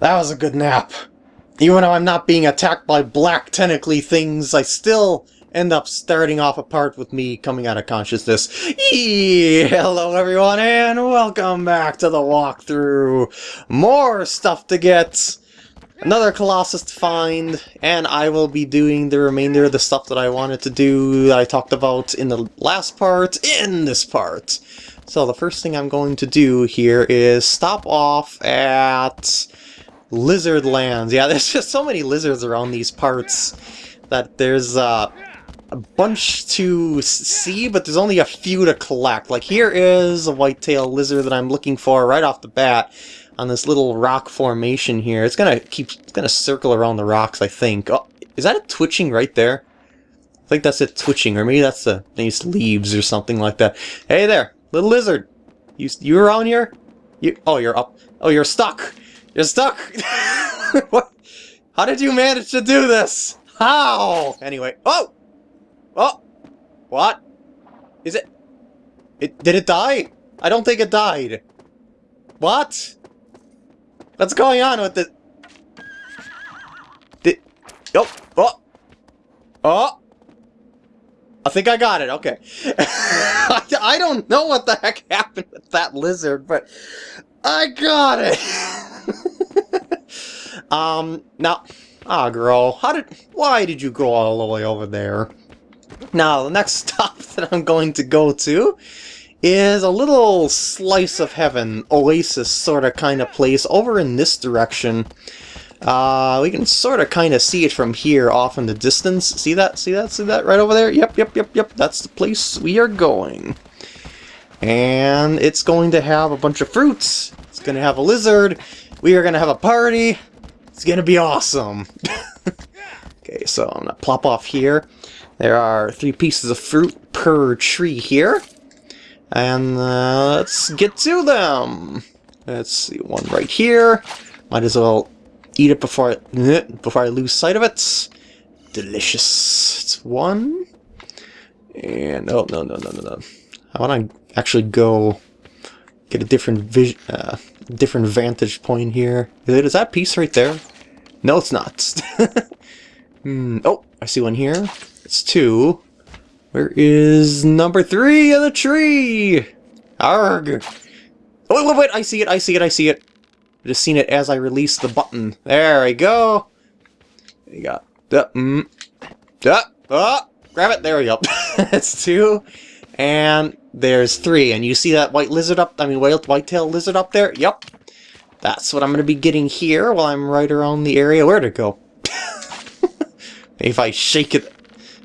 That was a good nap. Even though I'm not being attacked by black tentacly things, I still end up starting off a part with me coming out of consciousness. Eee, hello everyone and welcome back to the walkthrough. More stuff to get, another Colossus to find, and I will be doing the remainder of the stuff that I wanted to do that I talked about in the last part in this part. So the first thing I'm going to do here is stop off at lizard lands. Yeah, there's just so many lizards around these parts that there's uh, a bunch to see, but there's only a few to collect. Like here is a white-tailed lizard that I'm looking for right off the bat on this little rock formation here. It's gonna keep, it's gonna circle around the rocks, I think. Oh, is that a twitching right there? I think that's it twitching, or maybe that's the these leaves or something like that. Hey there, little lizard. You you around here? You oh you're up. Oh you're stuck. You're stuck! what? How did you manage to do this? How? Anyway. Oh! Oh! What? Is it... It Did it die? I don't think it died. What? What's going on with the... Did... Oh! Oh! Oh! I think I got it, okay. I don't know what the heck happened with that lizard, but I got it! um, now, ah, girl, how did, why did you go all the way over there? Now, the next stop that I'm going to go to is a little slice of heaven, oasis sort of kind of place over in this direction. Uh, we can sort of kind of see it from here off in the distance. See that? See that? See that right over there? Yep, yep, yep, yep. That's the place we are going. And it's going to have a bunch of fruits. It's going to have a lizard. We are going to have a party. It's to be awesome. okay, so I'm to plop off here. There are three pieces of fruit per tree here. And uh, let's get to them. Let's see, one right here. Might as well eat it before I, before I lose sight of it. Delicious. It's one. And, oh, no, no, no, no, no. I want to actually go get a different vision, uh, different vantage point here. Is that piece right there? No, it's not. hmm. Oh, I see one here. It's two. Where is number three of the tree? Arg! Oh, wait, wait, wait, I see it, I see it, I see it. I just seen it as I release the button. There we go. You got, uh, mm, uh, oh, grab it, there we go. That's two. And there's three, and you see that white lizard up, I mean white, white-tail lizard up there? Yep. That's what I'm going to be getting here while I'm right around the area. Where'd it go? if I shake it,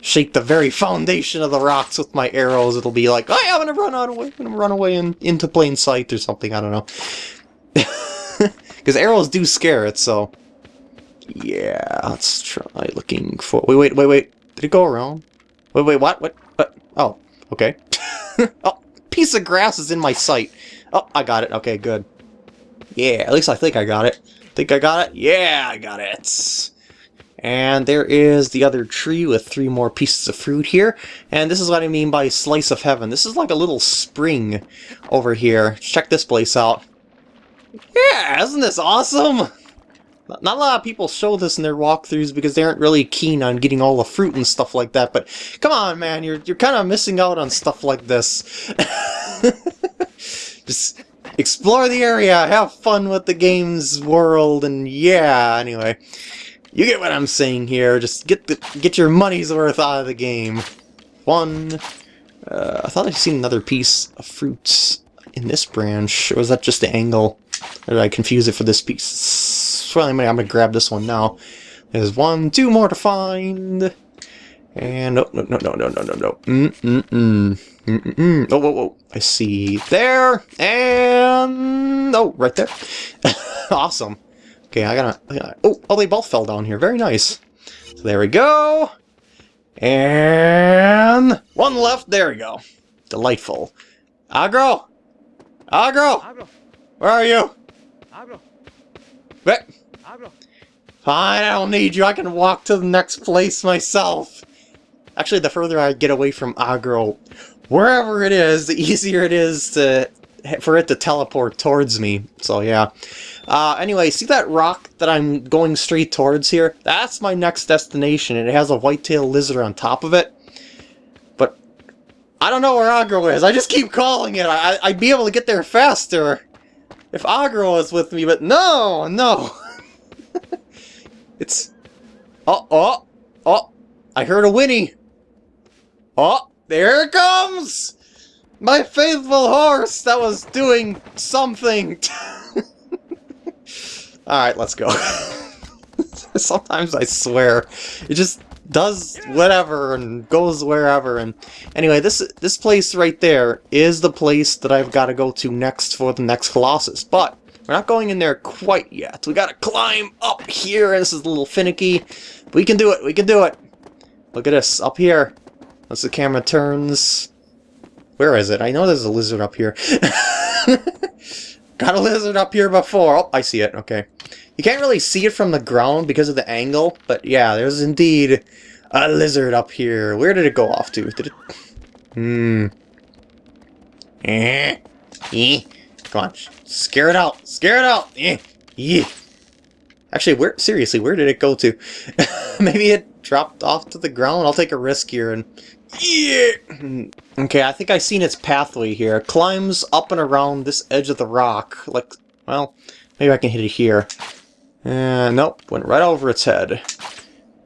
shake the very foundation of the rocks with my arrows, it'll be like, oh, I'm going to run out away, I'm going to run away in, into plain sight or something, I don't know. Because arrows do scare it, so... Yeah, let's try looking for... Wait, wait, wait, wait. Did it go around? Wait, wait, what? What? What? Oh, okay. oh, piece of grass is in my sight. Oh, I got it. Okay, good. Yeah, at least I think I got it. Think I got it? Yeah, I got it. And there is the other tree with three more pieces of fruit here. And this is what I mean by slice of heaven. This is like a little spring over here. Check this place out. Yeah, isn't this awesome? Not a lot of people show this in their walkthroughs because they aren't really keen on getting all the fruit and stuff like that, but come on, man, you're, you're kind of missing out on stuff like this. Just explore the area, have fun with the game's world, and yeah, anyway. You get what I'm saying here, just get the get your money's worth out of the game. One, uh, I thought I'd seen another piece of fruit in this branch, or was that just the angle? Or did I confuse it for this piece? well, I'm gonna grab this one now. There's one, two more to find. And no, no, no, no, no, no, no, no. Mm, mm, mm. Mm, mm, mm. Oh, whoa, whoa. I see there. And... Oh, right there. awesome. Okay, I gotta, I gotta... Oh, oh, they both fell down here. Very nice. So there we go. And... One left. There we go. Delightful. Agro! Agro! Agro! Where are you? Agro! Wait. Fine, I don't need you. I can walk to the next place myself. Actually, the further I get away from Agro, wherever it is, the easier it is to for it to teleport towards me. So yeah. Uh, anyway, see that rock that I'm going straight towards here? That's my next destination. and It has a white-tailed lizard on top of it. But I don't know where Agro is. I just keep calling it. I, I'd be able to get there faster if Agro was with me, but no, no. it's... Oh, oh, oh. I heard a whinny. Oh, there it comes! My faithful horse that was doing something. Alright, let's go. Sometimes I swear. It just does whatever and goes wherever and anyway this this place right there is the place that I've got to go to next for the next Colossus but we're not going in there quite yet we gotta climb up here and this is a little finicky we can do it we can do it look at this up here as the camera turns where is it I know there's a lizard up here got a lizard up here before oh I see it okay you can't really see it from the ground because of the angle, but yeah, there's indeed a lizard up here. Where did it go off to? Did it... Hmm. Eh. Eh. Come on. Scare it out. Scare it out. Eh. Yeah. Actually, where seriously, where did it go to? Maybe it dropped off to the ground? I'll take a risk here and... Yeah! Okay, I think I've seen its pathway here. Climbs up and around this edge of the rock. Like, well, maybe I can hit it here. Uh, nope, went right over its head.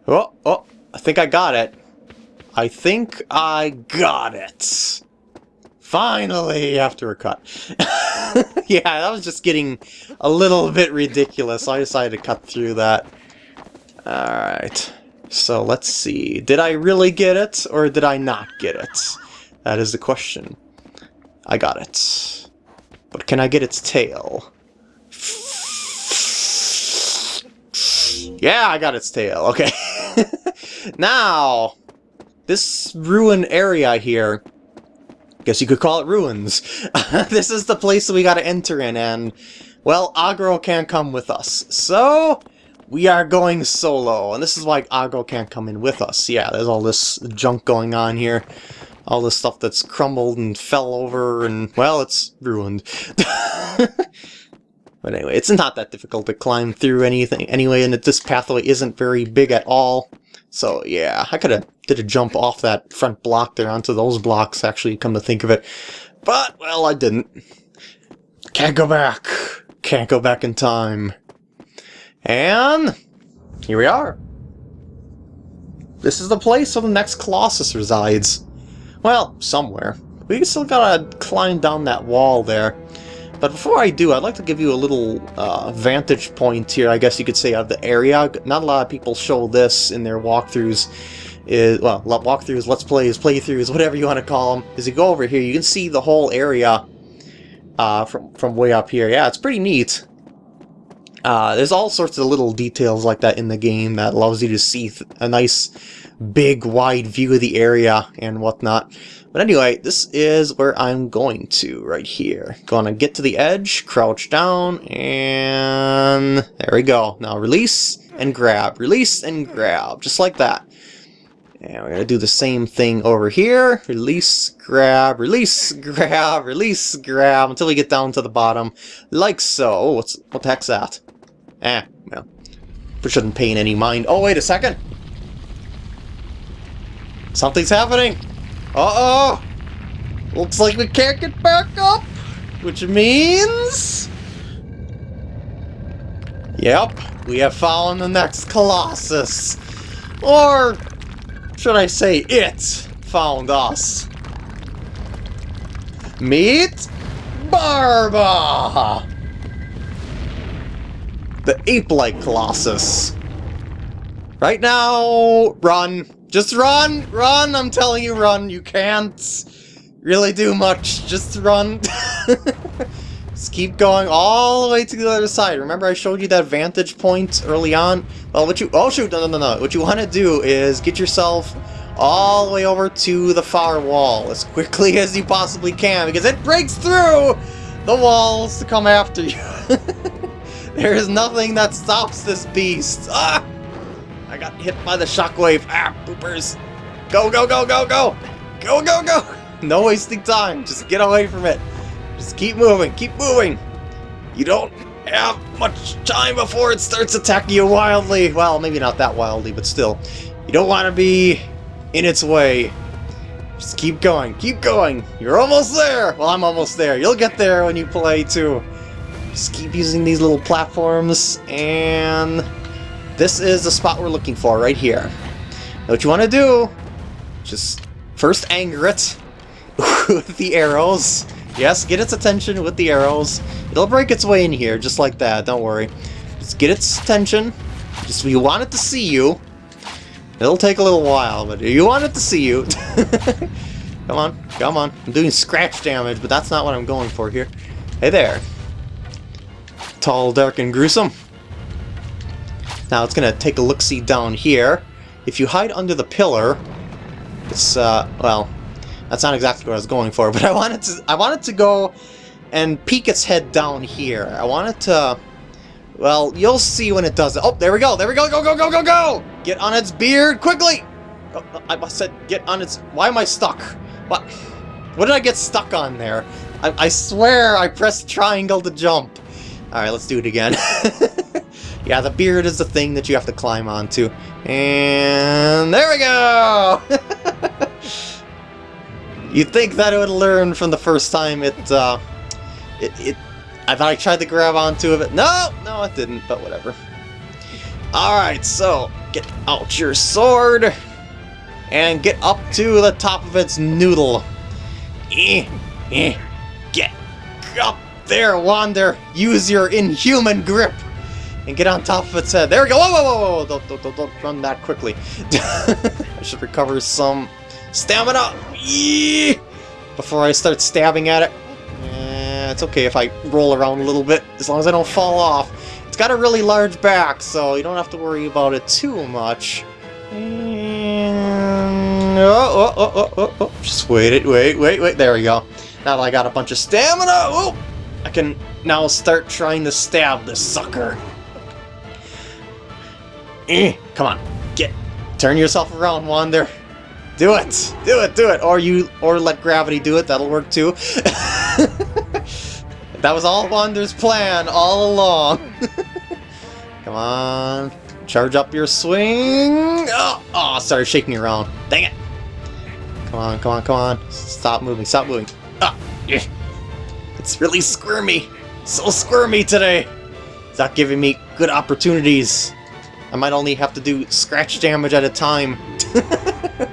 Oh, oh, I think I got it. I think I got it. Finally, after a cut. yeah, that was just getting a little bit ridiculous, so I decided to cut through that. Alright, so let's see. Did I really get it, or did I not get it? That is the question. I got it. But can I get its tail? Yeah, I got its tail. Okay. now, this ruin area here, guess you could call it ruins. this is the place that we gotta enter in, and, well, Agro can't come with us. So, we are going solo, and this is why Agro can't come in with us. Yeah, there's all this junk going on here. All this stuff that's crumbled and fell over, and, well, it's ruined. But anyway, it's not that difficult to climb through anything anyway, and this pathway isn't very big at all. So yeah, I could have did a jump off that front block there onto those blocks, actually, come to think of it. But, well, I didn't. Can't go back. Can't go back in time. And here we are. This is the place where the next Colossus resides. Well, somewhere. We still gotta climb down that wall there. But before I do, I'd like to give you a little uh, vantage point here, I guess you could say, of the area. Not a lot of people show this in their walkthroughs. Is, well, walkthroughs, let's plays, playthroughs, whatever you want to call them. As you go over here, you can see the whole area uh, from, from way up here. Yeah, it's pretty neat. Uh, there's all sorts of little details like that in the game that allows you to see a nice big wide view of the area and whatnot. But anyway, this is where I'm going to, right here. Gonna get to the edge, crouch down, and there we go. Now release and grab, release and grab, just like that. And we're gonna do the same thing over here. Release, grab, release, grab, release, grab, until we get down to the bottom, like so. What's, what the heck's that? Eh, well, we shouldn't pay any mind. Oh, wait a second! Something's happening! Uh-oh! Looks like we can't get back up! Which means... Yep, we have found the next Colossus. Or, should I say, it found us. Meet Barba! The ape-like Colossus. Right now, run. Just run! Run! I'm telling you, run! You can't really do much. Just run. Just keep going all the way to the other side. Remember I showed you that vantage point early on? Well, what you... Oh, shoot! No, no, no, no. What you want to do is get yourself all the way over to the far wall as quickly as you possibly can, because it breaks through the walls to come after you. there is nothing that stops this beast. Ah! I got hit by the shockwave. Ah, poopers. Go, go, go, go, go. Go, go, go. No wasting time. Just get away from it. Just keep moving, keep moving! You don't have much time before it starts attacking you wildly. Well, maybe not that wildly, but still. You don't want to be in its way. Just keep going, keep going! You're almost there! Well, I'm almost there. You'll get there when you play, too. Just keep using these little platforms, and... This is the spot we're looking for, right here. Now what you want to do, just first anger it with the arrows. Yes, get its attention with the arrows. It'll break its way in here, just like that, don't worry. Just get its attention. Just we want it to see you. It'll take a little while, but you want it to see you. come on, come on. I'm doing scratch damage, but that's not what I'm going for here. Hey there. Tall, dark, and gruesome. Now it's gonna take a look-see down here. If you hide under the pillar, it's, uh, well, that's not exactly what I was going for, but I wanted to, I wanted to go and peek its head down here. I wanted to, well, you'll see when it does it. Oh, there we go, there we go, go, go, go, go, go! Get on its beard, quickly! Oh, I said get on its, why am I stuck? What, what did I get stuck on there? I, I swear I pressed triangle to jump. Alright, let's do it again. yeah, the beard is the thing that you have to climb onto. And there we go! You'd think that it would learn from the first time it, uh, it, it, I thought I tried to grab onto it. No, no it didn't, but whatever. Alright, so, get out your sword, and get up to the top of its noodle. Eh, eh, get up there, Wander! Use your inhuman grip! And get on top of its head. There we go! Whoa, whoa, whoa, whoa! Don't, don't, don't, don't run that quickly. I should recover some stamina! Before I start stabbing at it. Eh, it's okay if I roll around a little bit, as long as I don't fall off. It's got a really large back, so you don't have to worry about it too much. And... Oh, oh, oh, oh, oh, oh. Just wait it, wait, wait, wait. There we go. Now that I got a bunch of stamina, oh, I can now start trying to stab this sucker. Eh, come on, get, turn yourself around, Wander. Do it, do it, do it, or you, or let gravity do it. That'll work too. that was all Wander's plan all along. come on, charge up your swing. Oh, oh, sorry, shaking around. Dang it. Come on, come on, come on. Stop moving, stop moving. Ah, yeah. It's really squirmy. So squirmy today. It's not giving me good opportunities. I might only have to do scratch damage at a time. Uh,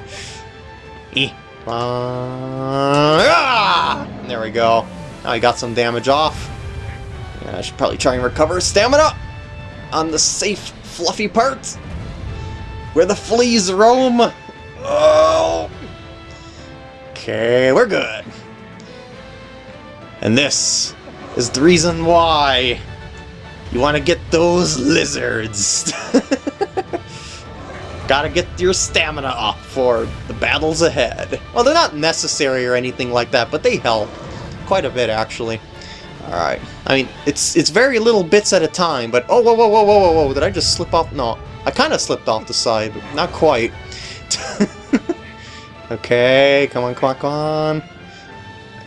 ah! There we go. Now I got some damage off. Yeah, I should probably try and recover stamina on the safe, fluffy part. Where the fleas roam. Oh! Okay, we're good. And this is the reason why you want to get those lizards. Gotta get your stamina up for the battles ahead. Well, they're not necessary or anything like that, but they help. Quite a bit, actually. Alright. I mean, it's it's very little bits at a time, but... Oh, whoa, whoa, whoa, whoa, whoa, whoa, did I just slip off? No, I kind of slipped off the side, but not quite. okay, come on, come on, come on.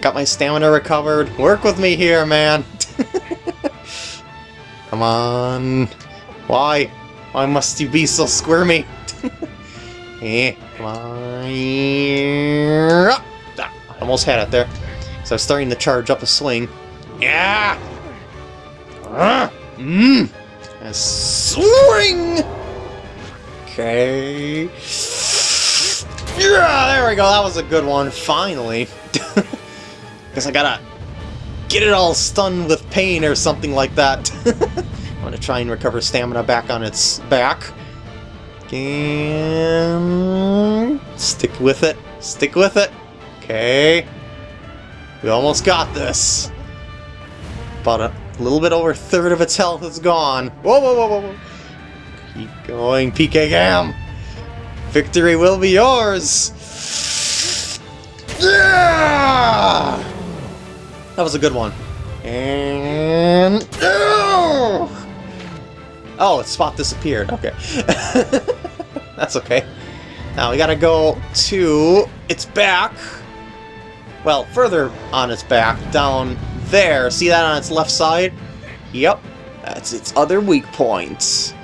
Got my stamina recovered. Work with me here, man. Come on. Why? Why must you be so squirmy? eh, come on. Ah, almost had it there. So I was starting to charge up a swing. Yeah! Mmm! A swing! Okay. Yeah, there we go. That was a good one, finally. Guess I gotta get it all stunned with pain or something like that. I'm gonna try and recover stamina back on its back. And stick with it. Stick with it. Okay. We almost got this. About a little bit over a third of its health is gone. Whoa, whoa, whoa, whoa. Keep going, PK Gam. Victory will be yours. Yeah! That was a good one. And... Oh, oh its spot disappeared. Okay. That's okay. Now we gotta go to its back. Well, further on its back, down there. See that on its left side? Yep, that's its other weak point.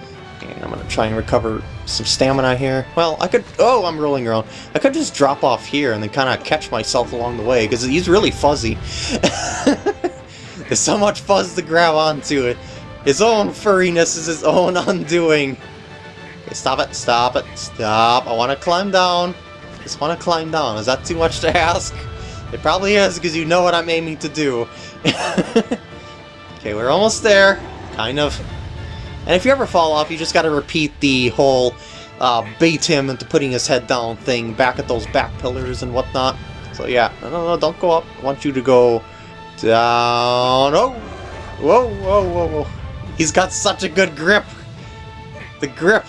And I'm gonna try and recover some stamina here. Well, I could... Oh, I'm rolling around. I could just drop off here and then kind of catch myself along the way, because he's really fuzzy. There's so much fuzz to grab onto it. His own furriness is his own undoing. Okay, stop it, stop it, stop. I want to climb down. I Just want to climb down. Is that too much to ask? It probably is, because you know what I'm aiming to do. okay, we're almost there. Kind of. And if you ever fall off, you just gotta repeat the whole uh, bait him into putting his head down thing back at those back pillars and whatnot. So yeah, no, no, no, don't go up. I want you to go down. Oh! Whoa, whoa, whoa, whoa. He's got such a good grip. The grip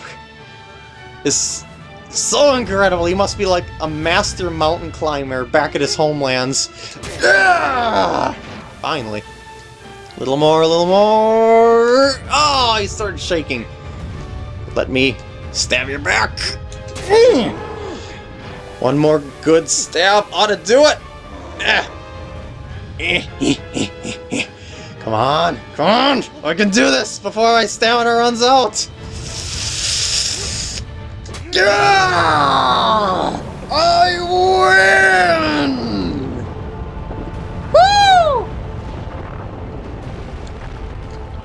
is so incredible. He must be like a master mountain climber back at his homelands. Ah! Finally. Little more, a little more. Oh, he started shaking. Let me stab your back. Mm. One more good stab ought to do it. Come on, come on! I can do this before my stamina runs out! Yeah! I win!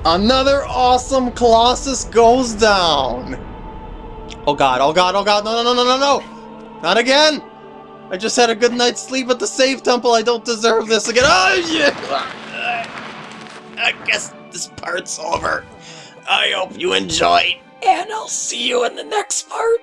Another awesome Colossus goes down! Oh god, oh god, oh god, no, no, no, no, no, no! Not again! I just had a good night's sleep at the save temple, I don't deserve this again! Oh, yeah! I guess this part's over. I hope you enjoyed, and I'll see you in the next part.